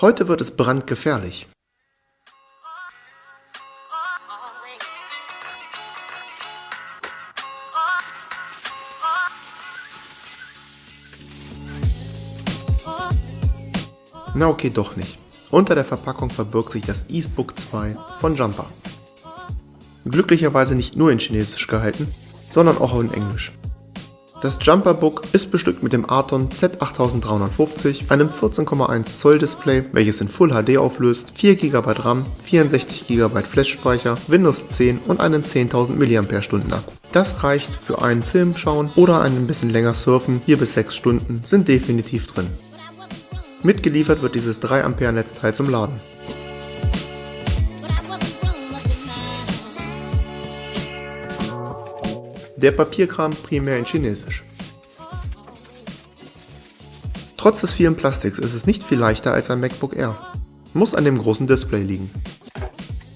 Heute wird es brandgefährlich. Na okay, doch nicht. Unter der Verpackung verbirgt sich das eSbook 2 von Jumper. Glücklicherweise nicht nur in Chinesisch gehalten, sondern auch in Englisch. Das Jumper Book ist bestückt mit dem Arton Z8350, einem 14,1 Zoll Display, welches in Full HD auflöst, 4 GB RAM, 64 GB Flash-Speicher, Windows 10 und einem 10.000 mAh Akku. Das reicht für einen Film schauen oder ein bisschen länger surfen, 4 bis 6 Stunden sind definitiv drin. Mitgeliefert wird dieses 3 Ampere Netzteil zum Laden. Der Papierkram primär in Chinesisch. Trotz des vielen Plastiks ist es nicht viel leichter als ein MacBook Air. Muss an dem großen Display liegen.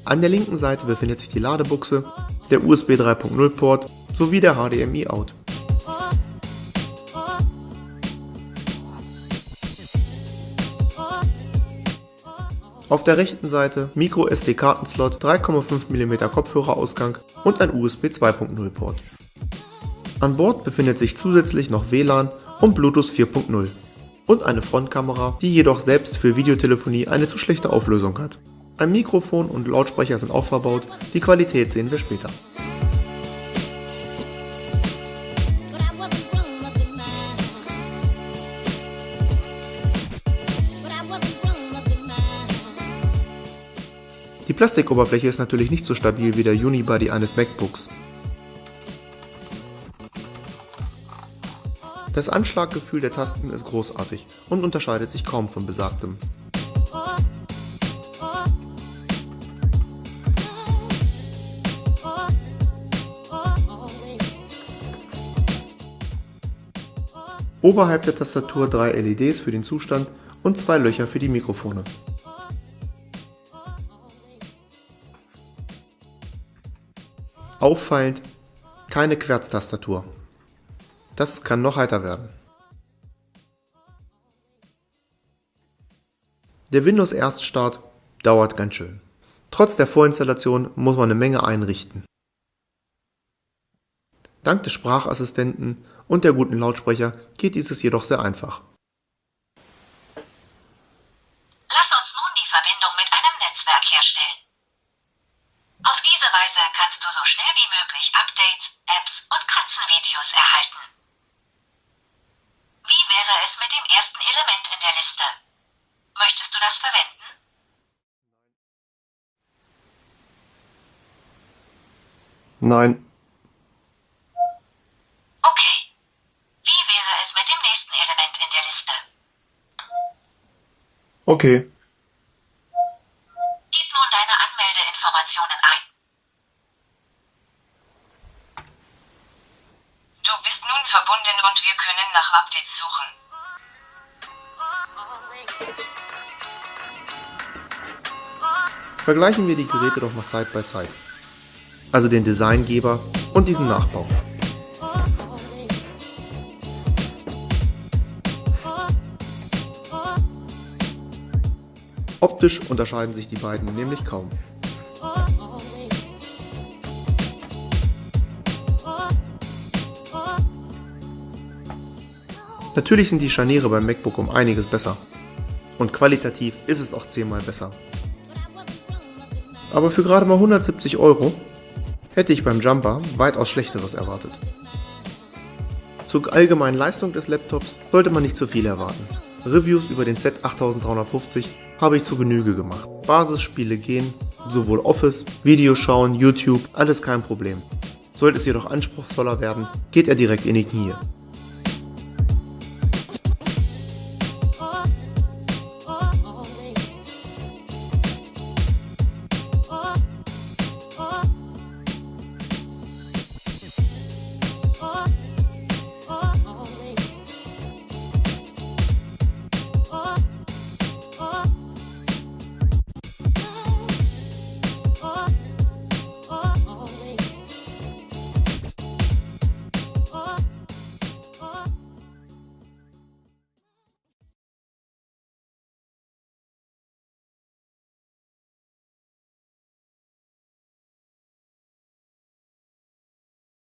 An der linken Seite befindet sich die Ladebuchse, der USB 3.0 Port sowie der HDMI Out. Auf der rechten Seite Micro SD Kartenslot, 3,5 mm Kopfhörerausgang und ein USB 2.0 Port. An Bord befindet sich zusätzlich noch WLAN und Bluetooth 4.0 und eine Frontkamera, die jedoch selbst für Videotelefonie eine zu schlechte Auflösung hat. Ein Mikrofon und Lautsprecher sind auch verbaut, die Qualität sehen wir später. Die Plastikoberfläche ist natürlich nicht so stabil wie der Unibody eines MacBooks. Das Anschlaggefühl der Tasten ist großartig und unterscheidet sich kaum von besagtem. Oberhalb der Tastatur drei LEDs für den Zustand und zwei Löcher für die Mikrofone. Auffallend, keine Querztastatur. Das kann noch heiter werden. Der Windows Erststart dauert ganz schön. Trotz der Vorinstallation muss man eine Menge einrichten. Dank des Sprachassistenten und der guten Lautsprecher geht dieses jedoch sehr einfach. Lass uns nun die Verbindung mit einem Netzwerk herstellen. Auf diese Weise kannst du so schnell wie möglich Updates, Apps und Katzenvideos erhalten. Wie wäre es mit dem ersten Element in der Liste? Möchtest du das verwenden? Nein. Okay. Wie wäre es mit dem nächsten Element in der Liste? Okay. Gib nun deine Anmeldeinformationen ein. Du nun verbunden und wir können nach Updates suchen. Vergleichen wir die Geräte doch mal Side by Side. Also den Designgeber und diesen Nachbau. Optisch unterscheiden sich die beiden nämlich kaum. Natürlich sind die Scharniere beim MacBook um einiges besser. Und qualitativ ist es auch zehnmal besser. Aber für gerade mal 170 Euro hätte ich beim Jumper weitaus schlechteres erwartet. Zur allgemeinen Leistung des Laptops sollte man nicht zu viel erwarten. Reviews über den Z8350 habe ich zu Genüge gemacht. Basisspiele gehen, sowohl Office, Videoschauen, YouTube, alles kein Problem. Sollte es jedoch anspruchsvoller werden, geht er direkt in die Knie.